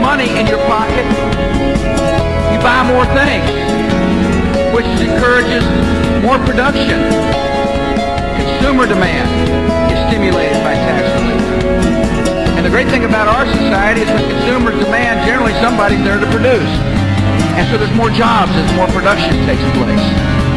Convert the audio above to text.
money in your pocket, you buy more things, which encourages more production. Consumer demand is stimulated by tax relief. And the great thing about our society is with consumer demand, generally somebody's there to produce. And so there's more jobs as more production takes place.